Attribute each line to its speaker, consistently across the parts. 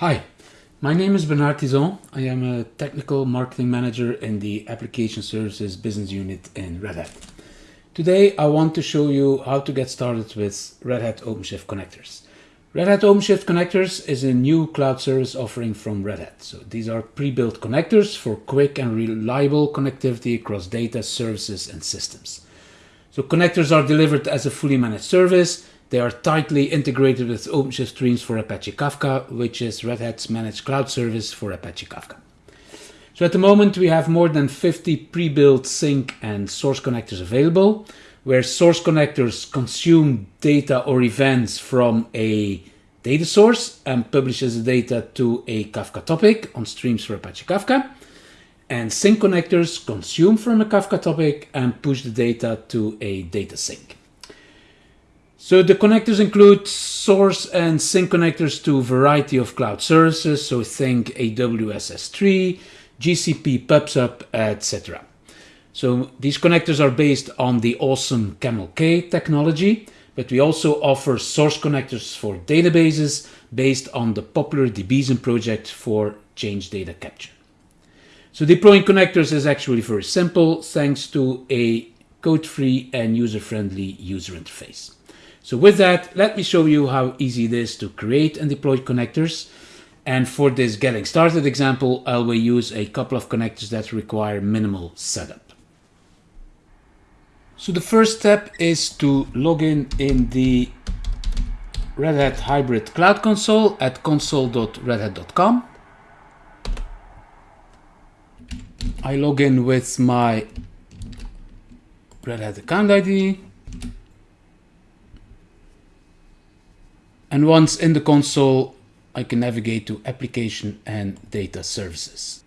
Speaker 1: Hi, my name is Bernard Tizon. I am a technical marketing manager in the Application Services Business Unit in Red Hat. Today I want to show you how to get started with Red Hat OpenShift connectors. Red Hat OpenShift connectors is a new cloud service offering from Red Hat. So these are pre-built connectors for quick and reliable connectivity across data, services and systems. So connectors are delivered as a fully managed service they are tightly integrated with OpenShift Streams for Apache Kafka, which is Red Hat's managed cloud service for Apache Kafka. So at the moment, we have more than 50 pre-built sink and source connectors available, where source connectors consume data or events from a data source and publishes the data to a Kafka topic on streams for Apache Kafka. And sink connectors consume from a Kafka topic and push the data to a data sink. So the connectors include source and sink connectors to a variety of cloud services. So think AWS S3, GCP PubSub, etc. So these connectors are based on the awesome Camel-K technology, but we also offer source connectors for databases based on the popular Debezium project for change data capture. So deploying connectors is actually very simple thanks to a code-free and user-friendly user interface. So with that, let me show you how easy it is to create and deploy connectors. And for this getting started example, I will use a couple of connectors that require minimal setup. So the first step is to log in in the Red Hat Hybrid Cloud Console at console.redhat.com. I log in with my Red Hat account ID And once in the console, I can navigate to application and data services.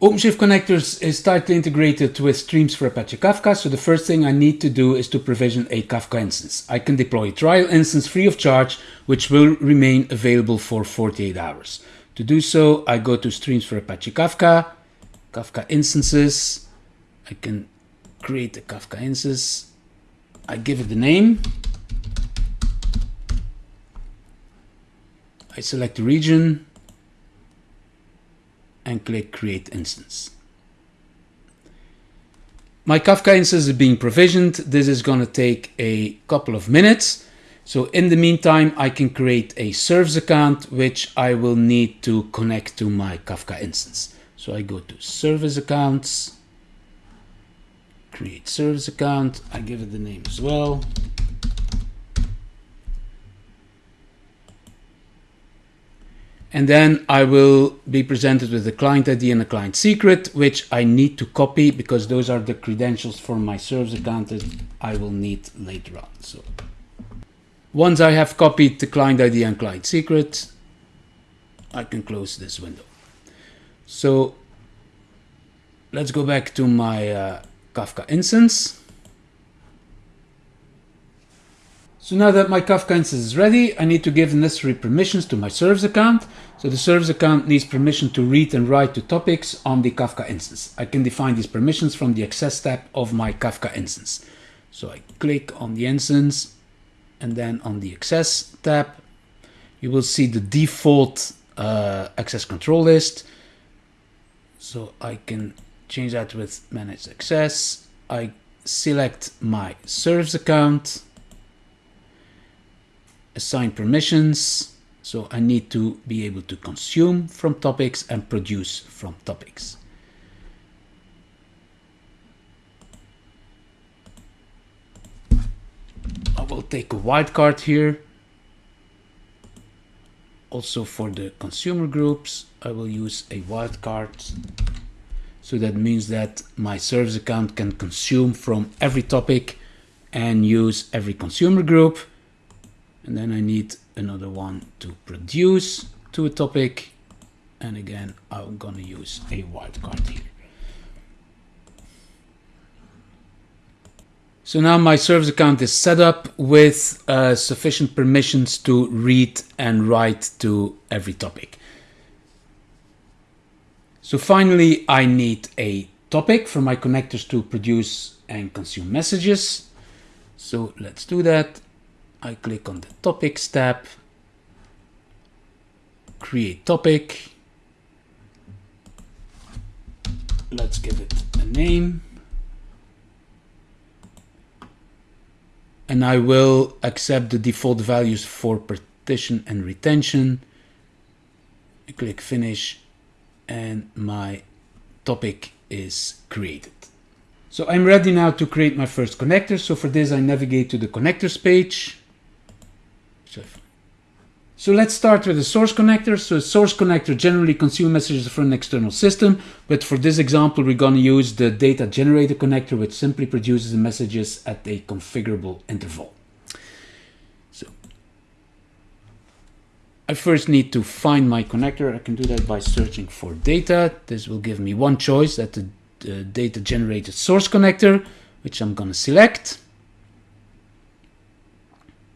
Speaker 1: OpenShift Connectors is tightly integrated with Streams for Apache Kafka, so the first thing I need to do is to provision a Kafka instance. I can deploy a trial instance free of charge, which will remain available for 48 hours. To do so, I go to Streams for Apache Kafka, Kafka instances. I can create a Kafka instance. I give it the name, I select the region and click create instance. My Kafka instance is being provisioned. This is going to take a couple of minutes. So in the meantime, I can create a service account, which I will need to connect to my Kafka instance. So I go to service accounts, create service account. I give it the name as well. And then I will be presented with the client ID and the client secret, which I need to copy because those are the credentials for my service account that I will need later on. So once I have copied the client ID and client secret, I can close this window. So let's go back to my uh, Kafka instance. So now that my Kafka instance is ready, I need to give the necessary permissions to my service account. So the service account needs permission to read and write to topics on the Kafka instance. I can define these permissions from the access tab of my Kafka instance. So I click on the instance and then on the access tab, you will see the default uh, access control list. So I can change that with manage access. I select my service account assign permissions. So I need to be able to consume from topics and produce from topics. I will take a wildcard here. Also for the consumer groups, I will use a wildcard. So that means that my service account can consume from every topic and use every consumer group. And then I need another one to produce to a topic. And again I'm gonna use a wildcard here. So now my service account is set up with uh, sufficient permissions to read and write to every topic. So finally, I need a topic for my connectors to produce and consume messages. So let's do that. I click on the topics tab. create topic. Let's give it a name. And I will accept the default values for partition and retention. I click finish and my topic is created. So I'm ready now to create my first connector. So for this, I navigate to the connectors page. So let's start with the source connector. So a source connector generally consumes messages from an external system, but for this example, we're going to use the data generator connector, which simply produces the messages at a configurable interval. So I first need to find my connector. I can do that by searching for data. This will give me one choice that the the data generated source connector, which I'm going to select.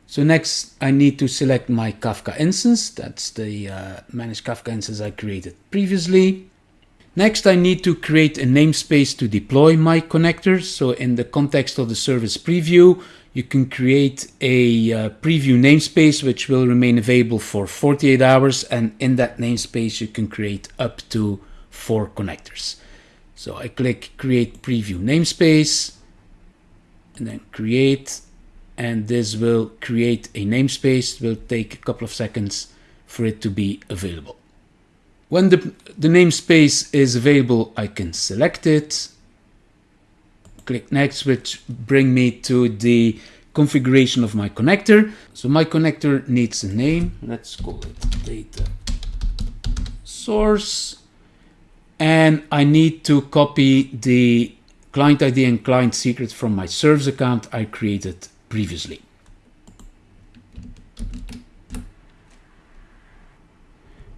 Speaker 1: So next I need to select my Kafka instance. That's the uh, managed Kafka instance I created previously. Next I need to create a namespace to deploy my connectors. So in the context of the service preview, you can create a uh, preview namespace which will remain available for 48 hours and in that namespace you can create up to four connectors. So I click create preview namespace and then create and this will create a namespace. It will take a couple of seconds for it to be available. When the, the namespace is available, I can select it, click next, which bring me to the configuration of my connector. So my connector needs a name. Let's call it data source and I need to copy the client ID and client secret from my service account I created previously.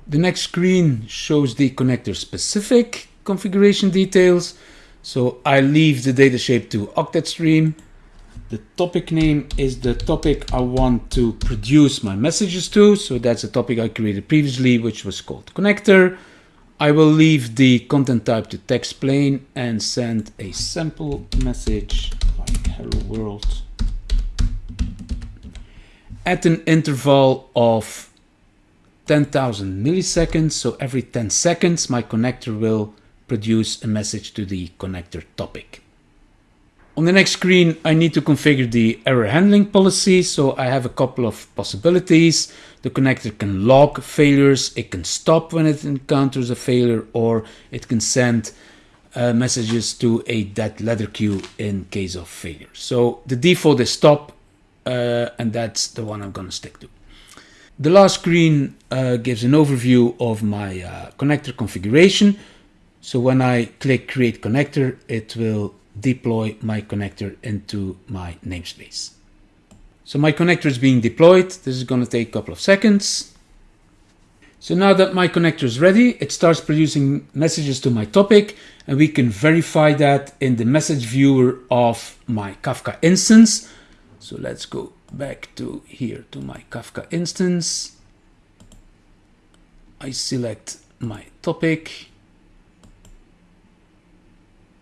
Speaker 1: The next screen shows the connector specific configuration details. So I leave the data shape to octet stream. The topic name is the topic I want to produce my messages to. So that's a topic I created previously, which was called connector. I will leave the content type to text plain and send a sample message like hello world at an interval of 10,000 milliseconds. So every 10 seconds, my connector will produce a message to the connector topic. On the next screen, I need to configure the error handling policy. So I have a couple of possibilities. The connector can log failures, it can stop when it encounters a failure, or it can send uh, messages to a dead letter queue in case of failure. So the default is stop, uh, and that's the one I'm going to stick to. The last screen uh, gives an overview of my uh, connector configuration. So when I click create connector, it will deploy my connector into my namespace. So my connector is being deployed. This is going to take a couple of seconds. So now that my connector is ready, it starts producing messages to my topic and we can verify that in the message viewer of my Kafka instance. So let's go back to here to my Kafka instance. I select my topic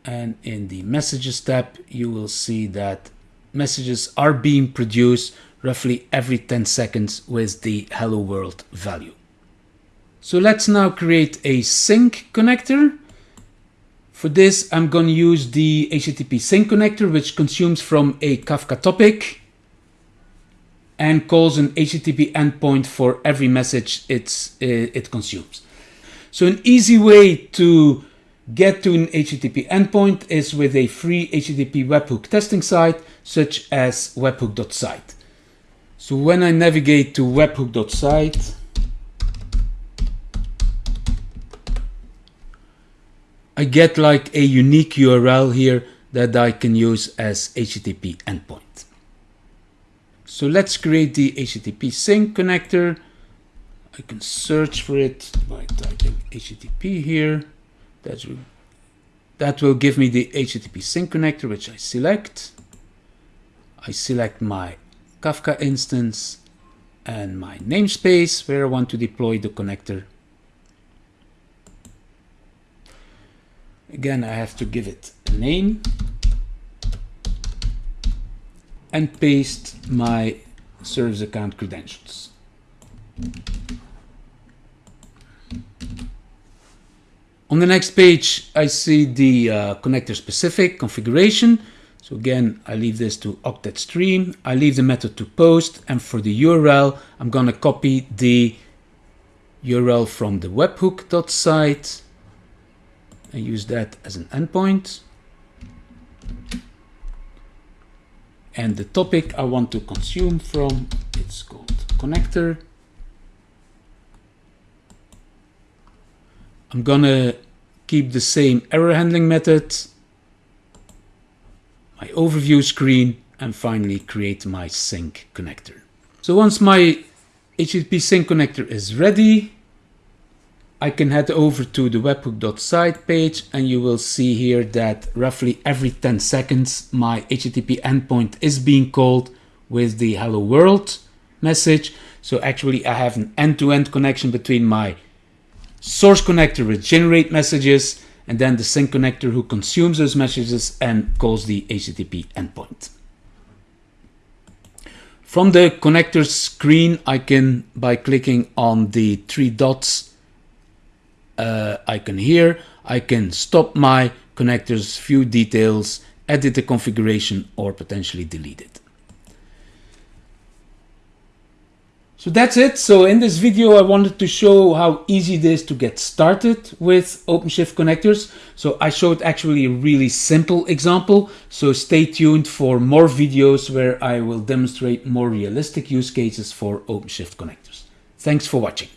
Speaker 1: and in the messages tab you will see that messages are being produced roughly every 10 seconds with the hello world value. So let's now create a sink connector. For this I'm going to use the HTTP sink connector which consumes from a Kafka topic and calls an HTTP endpoint for every message it's, eh, it consumes. So an easy way to get to an HTTP endpoint is with a free HTTP webhook testing site such as webhook.site. So when I navigate to webhook.site, I get like a unique URL here that I can use as HTTP endpoint. So let's create the HTTP sink connector. I can search for it by typing HTTP here. That will give me the HTTP sink connector, which I select. I select my Kafka instance and my namespace where I want to deploy the connector. Again, I have to give it a name and paste my service account credentials. On the next page, I see the uh, connector specific configuration. So again, I leave this to octet stream. I leave the method to post. And for the URL, I'm going to copy the URL from the webhook.site and use that as an endpoint. And the topic I want to consume from, it's called connector. I'm gonna keep the same error handling method, my overview screen, and finally create my sink connector. So once my HTTP sink connector is ready, I can head over to the webhook.site page and you will see here that roughly every 10 seconds my HTTP endpoint is being called with the hello world message. So actually I have an end-to-end -end connection between my source connector which generate messages and then the sink connector who consumes those messages and calls the HTTP endpoint. From the connector screen, I can, by clicking on the three dots uh, icon here, I can stop my connectors, view details, edit the configuration, or potentially delete it. So that's it. So in this video, I wanted to show how easy it is to get started with OpenShift connectors. So I showed actually a really simple example. So stay tuned for more videos where I will demonstrate more realistic use cases for OpenShift connectors. Thanks for watching.